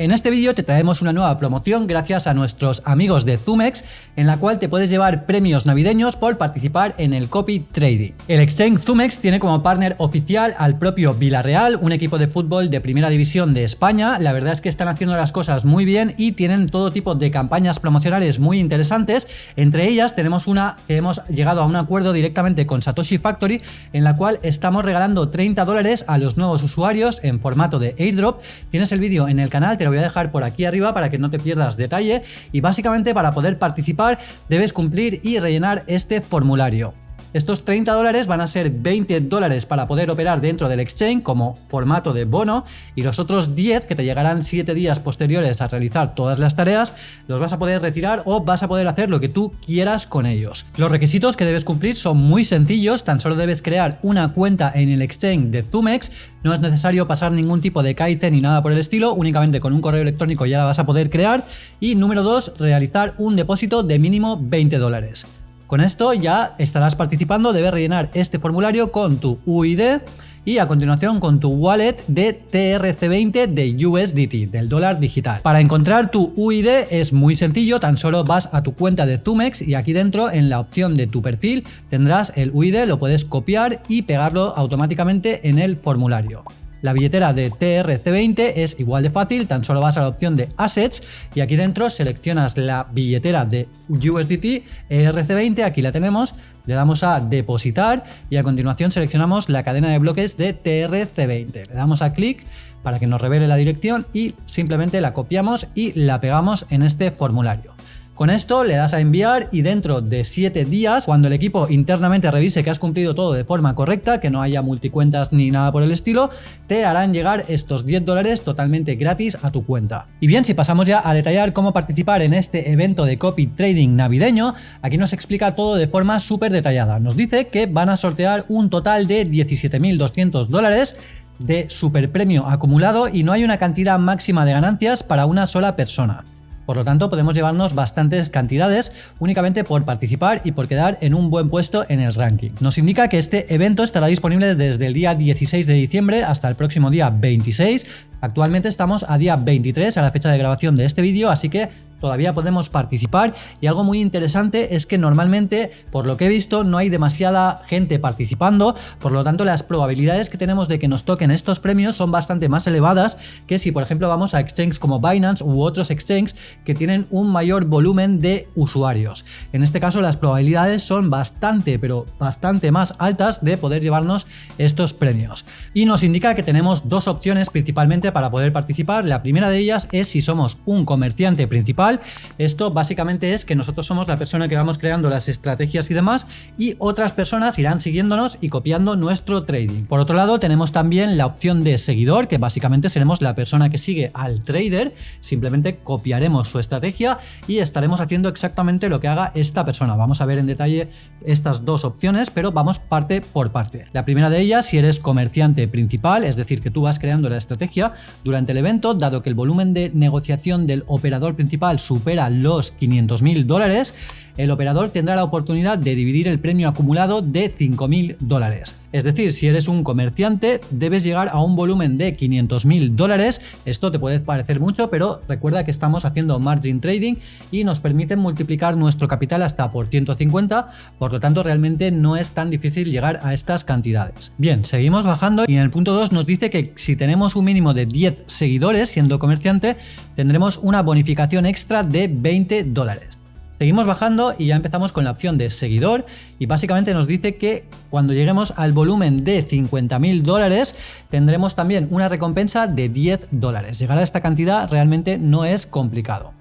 En este vídeo te traemos una nueva promoción gracias a nuestros amigos de Zumex, en la cual te puedes llevar premios navideños por participar en el copy trading. El exchange Zumex tiene como partner oficial al propio Villarreal, un equipo de fútbol de primera división de España. La verdad es que están haciendo las cosas muy bien y tienen todo tipo de campañas promocionales muy interesantes. Entre ellas tenemos una que hemos llegado a un acuerdo directamente con Satoshi Factory, en la cual estamos regalando 30 dólares a los nuevos usuarios en formato de airdrop. Tienes el vídeo en el canal, te voy a dejar por aquí arriba para que no te pierdas detalle y básicamente para poder participar debes cumplir y rellenar este formulario. Estos 30 dólares van a ser 20 dólares para poder operar dentro del exchange como formato de bono y los otros 10 que te llegarán 7 días posteriores a realizar todas las tareas los vas a poder retirar o vas a poder hacer lo que tú quieras con ellos. Los requisitos que debes cumplir son muy sencillos, tan solo debes crear una cuenta en el exchange de Zumex, no es necesario pasar ningún tipo de kite ni nada por el estilo, únicamente con un correo electrónico ya la vas a poder crear y número 2, realizar un depósito de mínimo 20 dólares. Con esto ya estarás participando, debes rellenar este formulario con tu UID y a continuación con tu wallet de TRC20 de USDT, del dólar digital. Para encontrar tu UID es muy sencillo, tan solo vas a tu cuenta de Zumex y aquí dentro en la opción de tu perfil tendrás el UID, lo puedes copiar y pegarlo automáticamente en el formulario. La billetera de TRC20 es igual de fácil, tan solo vas a la opción de Assets y aquí dentro seleccionas la billetera de USDT ERC20, aquí la tenemos, le damos a depositar y a continuación seleccionamos la cadena de bloques de TRC20. Le damos a clic para que nos revele la dirección y simplemente la copiamos y la pegamos en este formulario. Con esto le das a enviar y dentro de 7 días, cuando el equipo internamente revise que has cumplido todo de forma correcta, que no haya multicuentas ni nada por el estilo, te harán llegar estos 10 dólares totalmente gratis a tu cuenta. Y bien, si pasamos ya a detallar cómo participar en este evento de copy trading navideño, aquí nos explica todo de forma súper detallada. Nos dice que van a sortear un total de 17.200 dólares de super premio acumulado y no hay una cantidad máxima de ganancias para una sola persona. Por lo tanto, podemos llevarnos bastantes cantidades únicamente por participar y por quedar en un buen puesto en el ranking. Nos indica que este evento estará disponible desde el día 16 de diciembre hasta el próximo día 26. Actualmente estamos a día 23 a la fecha de grabación de este vídeo, así que todavía podemos participar y algo muy interesante es que normalmente, por lo que he visto, no hay demasiada gente participando, por lo tanto las probabilidades que tenemos de que nos toquen estos premios son bastante más elevadas que si por ejemplo vamos a exchanges como Binance u otros exchanges que tienen un mayor volumen de usuarios. En este caso las probabilidades son bastante, pero bastante más altas de poder llevarnos estos premios. Y nos indica que tenemos dos opciones principalmente para poder participar. La primera de ellas es si somos un comerciante principal esto básicamente es que nosotros somos la persona que vamos creando las estrategias y demás y otras personas irán siguiéndonos y copiando nuestro trading. Por otro lado tenemos también la opción de seguidor que básicamente seremos la persona que sigue al trader, simplemente copiaremos su estrategia y estaremos haciendo exactamente lo que haga esta persona. Vamos a ver en detalle estas dos opciones pero vamos parte por parte. La primera de ellas si eres comerciante principal, es decir que tú vas creando la estrategia durante el evento dado que el volumen de negociación del operador principal supera los 500.000 dólares, el operador tendrá la oportunidad de dividir el premio acumulado de 5.000 dólares. Es decir, si eres un comerciante, debes llegar a un volumen de 500.000 dólares. Esto te puede parecer mucho, pero recuerda que estamos haciendo margin trading y nos permite multiplicar nuestro capital hasta por 150, por lo tanto realmente no es tan difícil llegar a estas cantidades. Bien, seguimos bajando y en el punto 2 nos dice que si tenemos un mínimo de 10 seguidores siendo comerciante, tendremos una bonificación extra de 20 dólares. Seguimos bajando y ya empezamos con la opción de seguidor y básicamente nos dice que cuando lleguemos al volumen de 50.000 dólares tendremos también una recompensa de 10 dólares. Llegar a esta cantidad realmente no es complicado.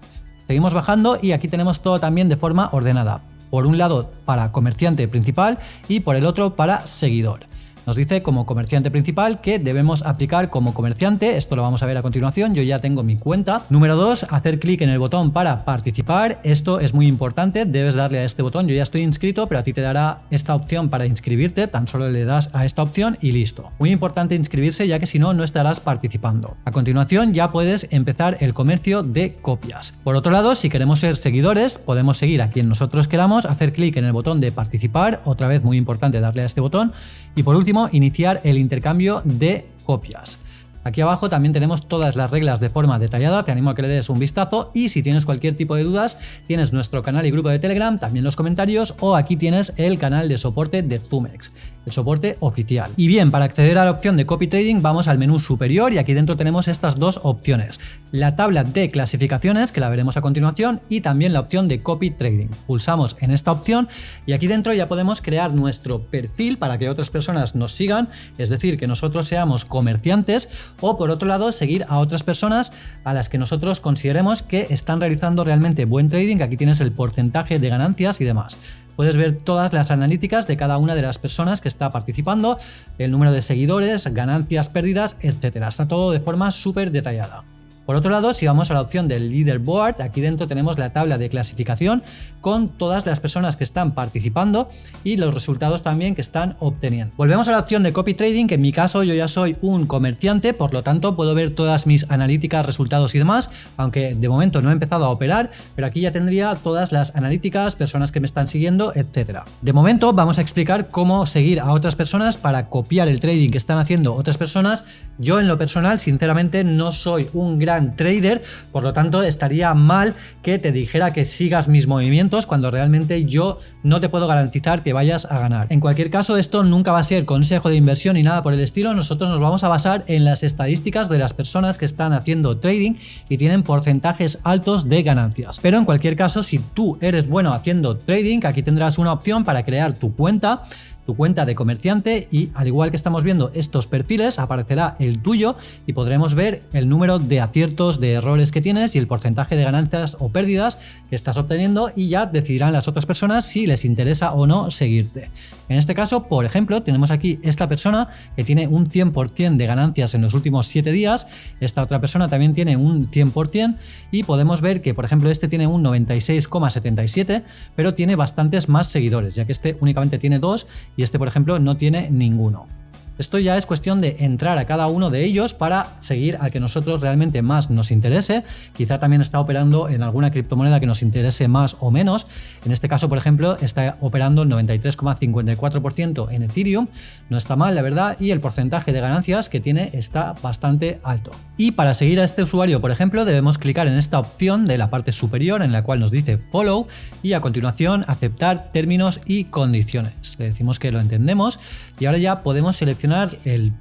Seguimos bajando y aquí tenemos todo también de forma ordenada. Por un lado para comerciante principal y por el otro para seguidor. Nos dice como comerciante principal que debemos aplicar como comerciante, esto lo vamos a ver a continuación, yo ya tengo mi cuenta. Número 2, hacer clic en el botón para participar, esto es muy importante, debes darle a este botón, yo ya estoy inscrito, pero a ti te dará esta opción para inscribirte, tan solo le das a esta opción y listo. Muy importante inscribirse ya que si no, no estarás participando. A continuación ya puedes empezar el comercio de copias. Por otro lado, si queremos ser seguidores, podemos seguir a quien nosotros queramos, hacer clic en el botón de participar, otra vez muy importante darle a este botón, y por último iniciar el intercambio de copias. Aquí abajo también tenemos todas las reglas de forma detallada, te animo a que le des un vistazo y si tienes cualquier tipo de dudas tienes nuestro canal y grupo de Telegram, también los comentarios o aquí tienes el canal de soporte de Zumex el soporte oficial. Y bien, para acceder a la opción de copy trading vamos al menú superior y aquí dentro tenemos estas dos opciones. La tabla de clasificaciones, que la veremos a continuación, y también la opción de copy trading. Pulsamos en esta opción y aquí dentro ya podemos crear nuestro perfil para que otras personas nos sigan, es decir, que nosotros seamos comerciantes o por otro lado seguir a otras personas a las que nosotros consideremos que están realizando realmente buen trading. Aquí tienes el porcentaje de ganancias y demás puedes ver todas las analíticas de cada una de las personas que está participando, el número de seguidores, ganancias, pérdidas, etcétera. Está todo de forma súper detallada. Por otro lado, si vamos a la opción del leaderboard, aquí dentro tenemos la tabla de clasificación con todas las personas que están participando y los resultados también que están obteniendo. Volvemos a la opción de copy trading, que en mi caso yo ya soy un comerciante, por lo tanto puedo ver todas mis analíticas, resultados y demás, aunque de momento no he empezado a operar, pero aquí ya tendría todas las analíticas, personas que me están siguiendo, etcétera. De momento vamos a explicar cómo seguir a otras personas para copiar el trading que están haciendo otras personas. Yo en lo personal, sinceramente, no soy un gran trader, por lo tanto estaría mal que te dijera que sigas mis movimientos cuando realmente yo no te puedo garantizar que vayas a ganar. En cualquier caso, esto nunca va a ser consejo de inversión ni nada por el estilo, nosotros nos vamos a basar en las estadísticas de las personas que están haciendo trading y tienen porcentajes altos de ganancias. Pero en cualquier caso, si tú eres bueno haciendo trading, aquí tendrás una opción para crear tu cuenta tu cuenta de comerciante y al igual que estamos viendo estos perfiles aparecerá el tuyo y podremos ver el número de aciertos, de errores que tienes y el porcentaje de ganancias o pérdidas que estás obteniendo y ya decidirán las otras personas si les interesa o no seguirte. En este caso, por ejemplo, tenemos aquí esta persona que tiene un 100% de ganancias en los últimos 7 días, esta otra persona también tiene un 100% y podemos ver que, por ejemplo, este tiene un 96,77, pero tiene bastantes más seguidores, ya que este únicamente tiene dos y este, por ejemplo, no tiene ninguno. Esto ya es cuestión de entrar a cada uno de ellos para seguir al que nosotros realmente más nos interese. Quizá también está operando en alguna criptomoneda que nos interese más o menos. En este caso, por ejemplo, está operando el 93,54% en Ethereum. No está mal, la verdad, y el porcentaje de ganancias que tiene está bastante alto. Y para seguir a este usuario, por ejemplo, debemos clicar en esta opción de la parte superior en la cual nos dice Follow y a continuación aceptar términos y condiciones. Le decimos que lo entendemos y ahora ya podemos seleccionar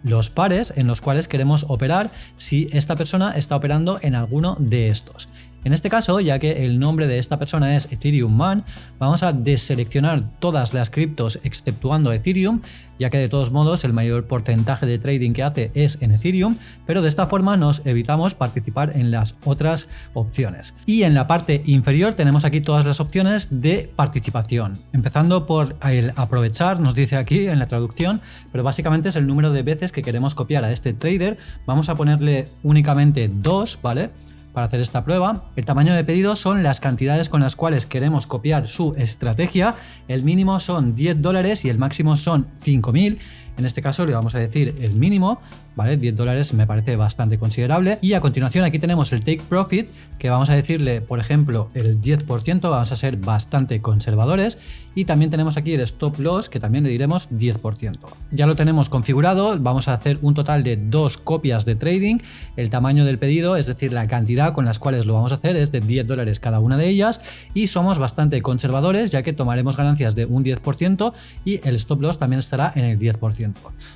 los pares en los cuales queremos operar si esta persona está operando en alguno de estos. En este caso, ya que el nombre de esta persona es Ethereum Man, vamos a deseleccionar todas las criptos exceptuando Ethereum, ya que de todos modos el mayor porcentaje de trading que hace es en Ethereum, pero de esta forma nos evitamos participar en las otras opciones. Y en la parte inferior tenemos aquí todas las opciones de participación, empezando por el aprovechar, nos dice aquí en la traducción, pero básicamente es el número de veces que queremos copiar a este trader, vamos a ponerle únicamente dos, ¿vale? Para hacer esta prueba. El tamaño de pedido son las cantidades con las cuales queremos copiar su estrategia. El mínimo son 10 dólares y el máximo son 5000. En este caso le vamos a decir el mínimo, ¿vale? 10 dólares me parece bastante considerable. Y a continuación aquí tenemos el take profit, que vamos a decirle, por ejemplo, el 10%, vamos a ser bastante conservadores. Y también tenemos aquí el stop loss, que también le diremos 10%. Ya lo tenemos configurado, vamos a hacer un total de dos copias de trading. El tamaño del pedido, es decir, la cantidad con las cuales lo vamos a hacer es de 10 dólares cada una de ellas. Y somos bastante conservadores, ya que tomaremos ganancias de un 10% y el stop loss también estará en el 10%.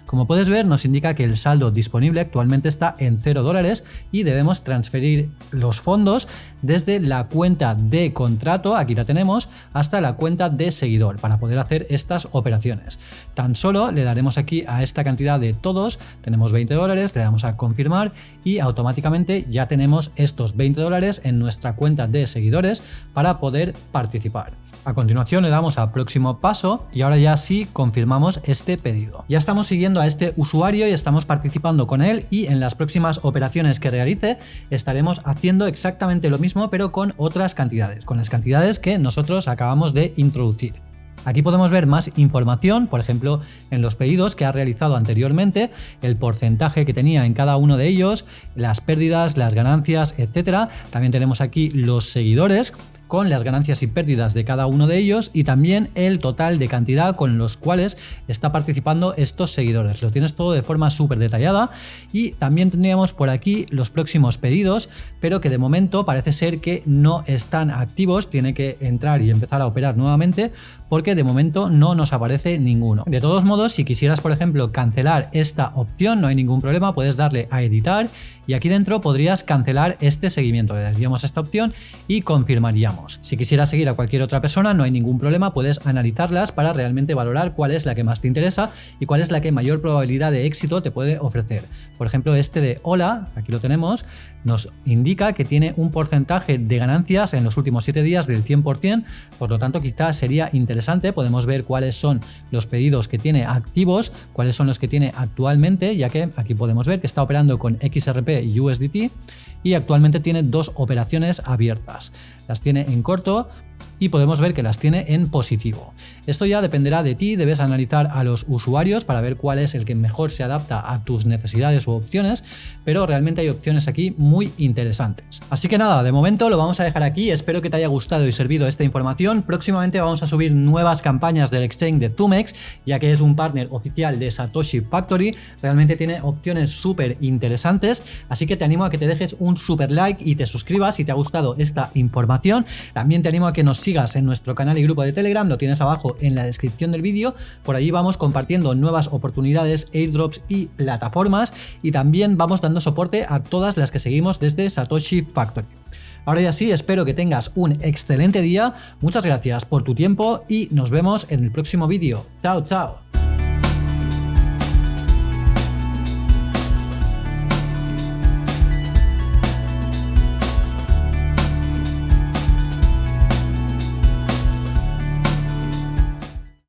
Como puedes ver, nos indica que el saldo disponible actualmente está en 0 dólares y debemos transferir los fondos desde la cuenta de contrato, aquí la tenemos, hasta la cuenta de seguidor para poder hacer estas operaciones. Tan solo le daremos aquí a esta cantidad de todos, tenemos 20 dólares, le damos a confirmar y automáticamente ya tenemos estos 20 dólares en nuestra cuenta de seguidores para poder participar. A continuación le damos a próximo paso y ahora ya sí confirmamos este pedido. Ya estamos siguiendo a este usuario y estamos participando con él y en las próximas operaciones que realice estaremos haciendo exactamente lo mismo pero con otras cantidades, con las cantidades que nosotros acabamos de introducir. Aquí podemos ver más información, por ejemplo, en los pedidos que ha realizado anteriormente, el porcentaje que tenía en cada uno de ellos, las pérdidas, las ganancias, etcétera. También tenemos aquí los seguidores, con las ganancias y pérdidas de cada uno de ellos y también el total de cantidad con los cuales está participando estos seguidores. Lo tienes todo de forma súper detallada y también tendríamos por aquí los próximos pedidos, pero que de momento parece ser que no están activos, tiene que entrar y empezar a operar nuevamente porque de momento no nos aparece ninguno. De todos modos, si quisieras por ejemplo cancelar esta opción, no hay ningún problema, puedes darle a editar y aquí dentro podrías cancelar este seguimiento. Le daríamos esta opción y confirmaríamos. Si quisieras seguir a cualquier otra persona, no hay ningún problema, puedes analizarlas para realmente valorar cuál es la que más te interesa y cuál es la que mayor probabilidad de éxito te puede ofrecer. Por ejemplo, este de hola, aquí lo tenemos, nos indica que tiene un porcentaje de ganancias en los últimos 7 días del 100%, por lo tanto quizás sería interesante, podemos ver cuáles son los pedidos que tiene activos, cuáles son los que tiene actualmente, ya que aquí podemos ver que está operando con XRP y USDT y actualmente tiene dos operaciones abiertas. Las tiene en corto, y podemos ver que las tiene en positivo. Esto ya dependerá de ti, debes analizar a los usuarios para ver cuál es el que mejor se adapta a tus necesidades u opciones, pero realmente hay opciones aquí muy interesantes. Así que nada, de momento lo vamos a dejar aquí, espero que te haya gustado y servido esta información. Próximamente vamos a subir nuevas campañas del exchange de Tumex, ya que es un partner oficial de Satoshi Factory, realmente tiene opciones súper interesantes, así que te animo a que te dejes un super like y te suscribas si te ha gustado esta información. También te animo a que sigas en nuestro canal y grupo de Telegram, lo tienes abajo en la descripción del vídeo. Por allí vamos compartiendo nuevas oportunidades, airdrops y plataformas y también vamos dando soporte a todas las que seguimos desde Satoshi Factory. Ahora ya sí, espero que tengas un excelente día, muchas gracias por tu tiempo y nos vemos en el próximo vídeo. Chao, chao.